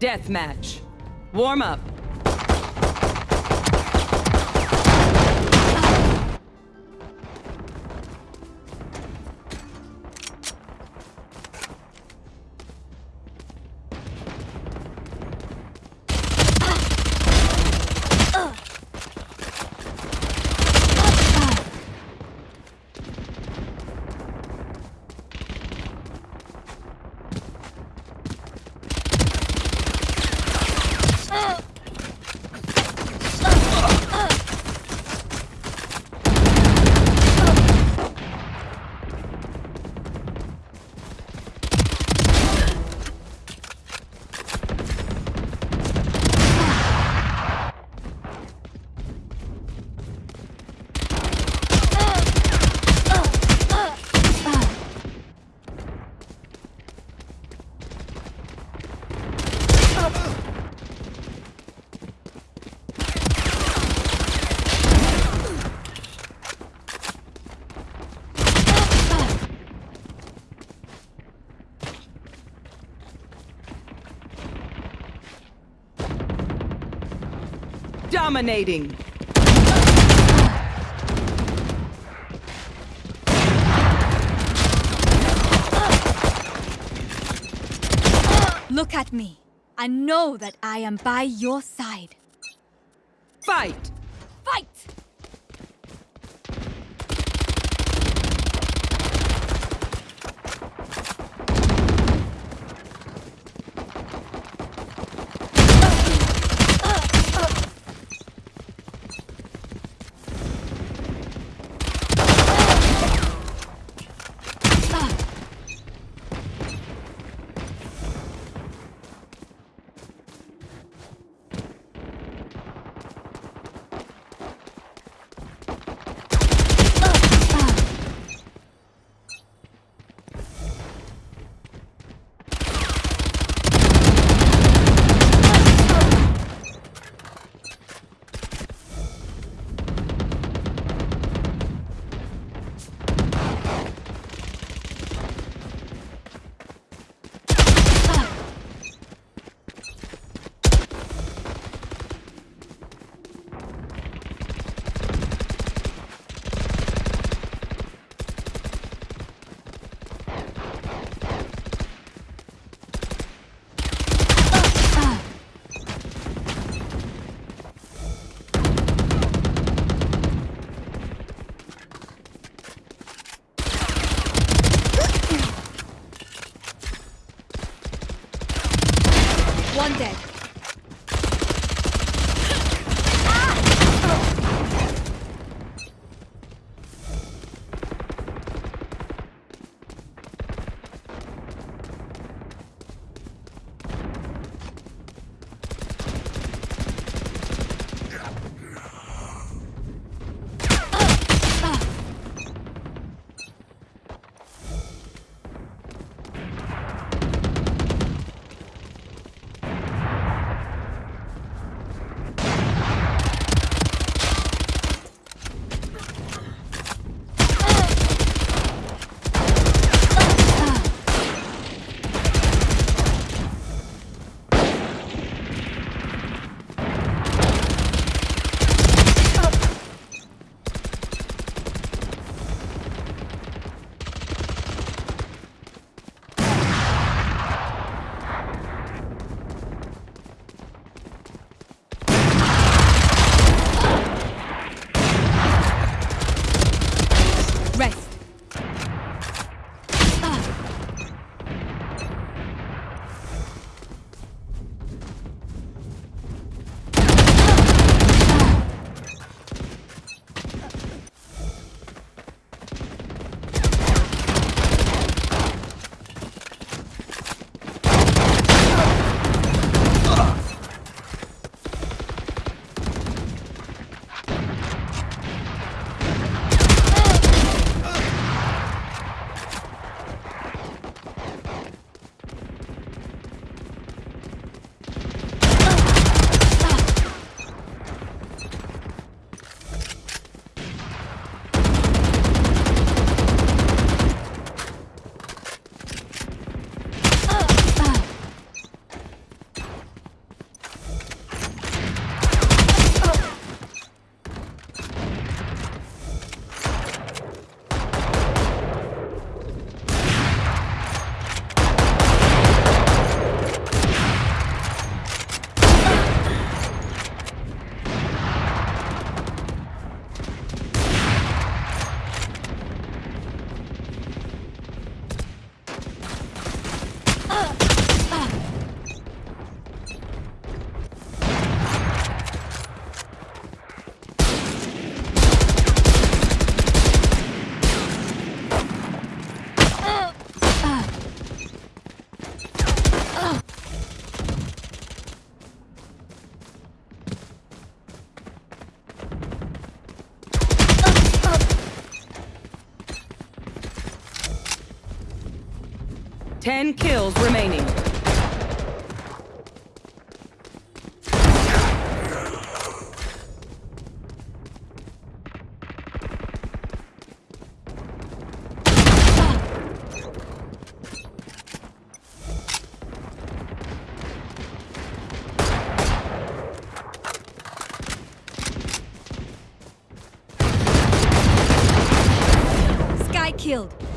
Deathmatch. Warm up. Dominating. Look at me. I know that I am by your side. Fight! Fight! One Ten kills remaining. Sky killed.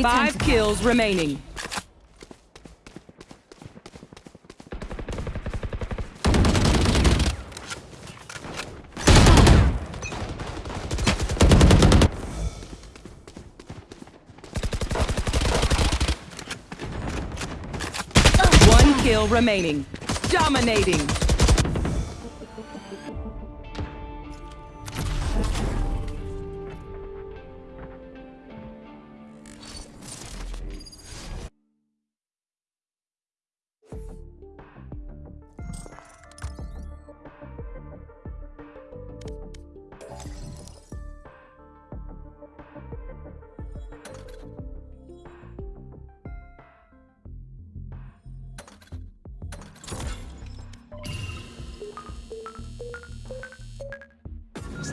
Five kills remaining. One kill remaining. Dominating.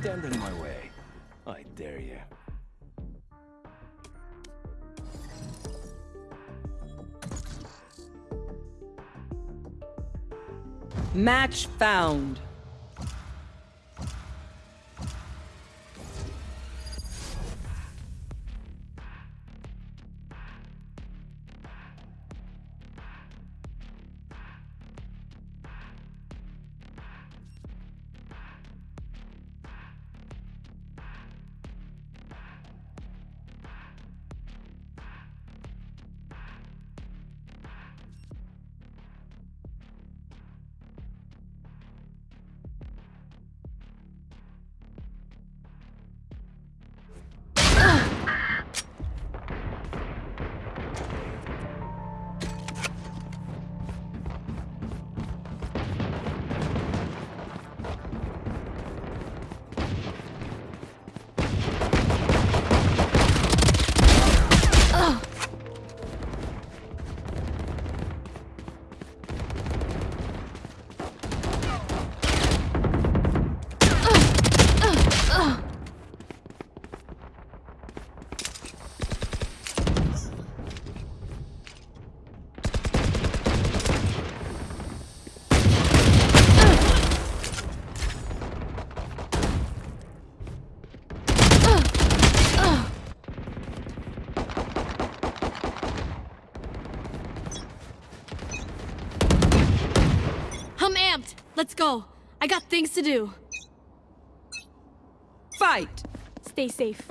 Stand in my way. I dare you. Match found. Let's go. I got things to do. Fight. Stay safe.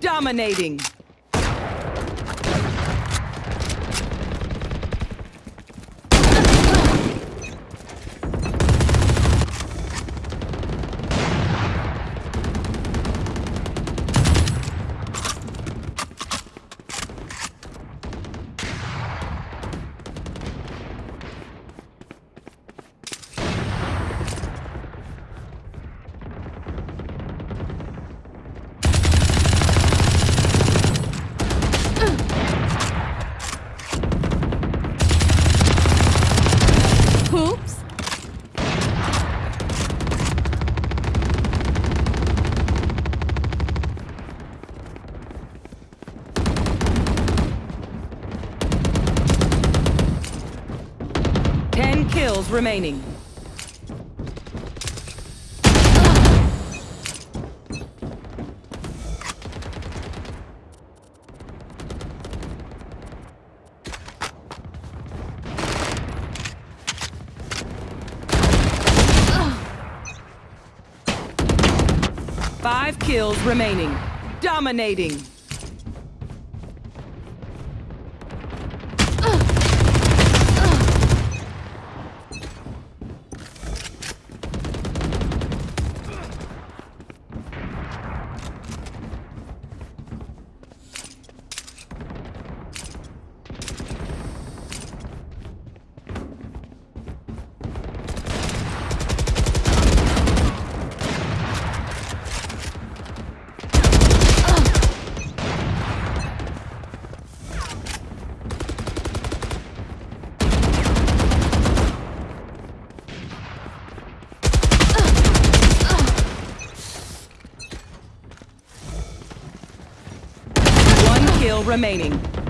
Dominating. Remaining. Five kills remaining. Dominating. Remaining.